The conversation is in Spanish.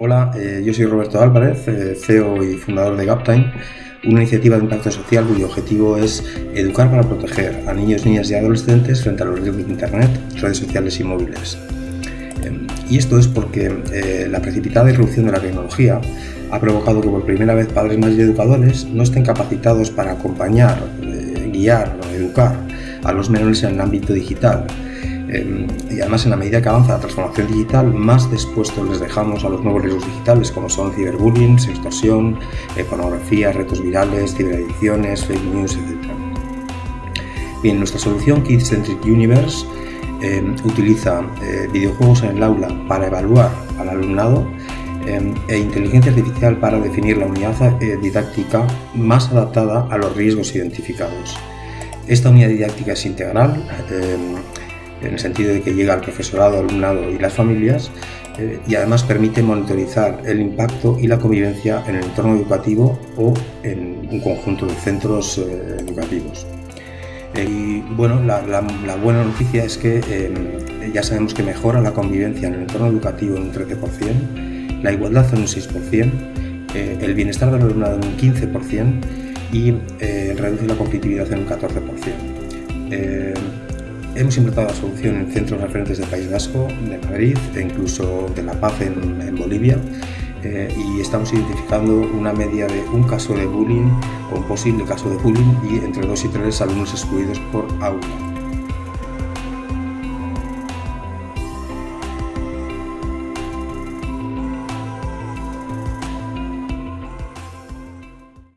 Hola, eh, yo soy Roberto Álvarez, eh, CEO y fundador de Gaptime, una iniciativa de impacto social cuyo objetivo es educar para proteger a niños, niñas y adolescentes frente a los riesgos de Internet, redes sociales y móviles. Eh, y esto es porque la precipitada irrupción de la tecnología ha provocado que por primera vez padres más y educadores no estén capacitados para acompañar, guiar o educar a los menores en el ámbito digital Em, y además en la medida que avanza la transformación digital, más dispuestos les dejamos a los nuevos riesgos digitales como son ciberbullying, extorsión, eh, pornografía, retos virales, ciberadicciones, fake news, etc. Bien, nuestra solución Kids Centric Universe em, utiliza eh, videojuegos en el aula para evaluar al alumnado em, e inteligencia artificial para definir la unidad eh, didáctica más adaptada a los riesgos identificados. Esta unidad didáctica es integral, en el sentido de que llega al profesorado, alumnado y las familias, eh, y además permite monitorizar el impacto y la convivencia en el entorno educativo o en un conjunto de centros eh, educativos. Eh, y bueno, la, buena noticia es que ya sabemos que mejora la convivencia en el entorno educativo en un 13%, la igualdad en un 6%, el bienestar del alumnado en un 15% y reduce la competitividad en un 14%. Hemos implementado la solución en centros referentes del País Vasco, de Madrid e incluso de La Paz en, Bolivia eh, y estamos identificando una media de un caso de bullying o un posible caso de bullying y entre dos y tres alumnos excluidos por aula.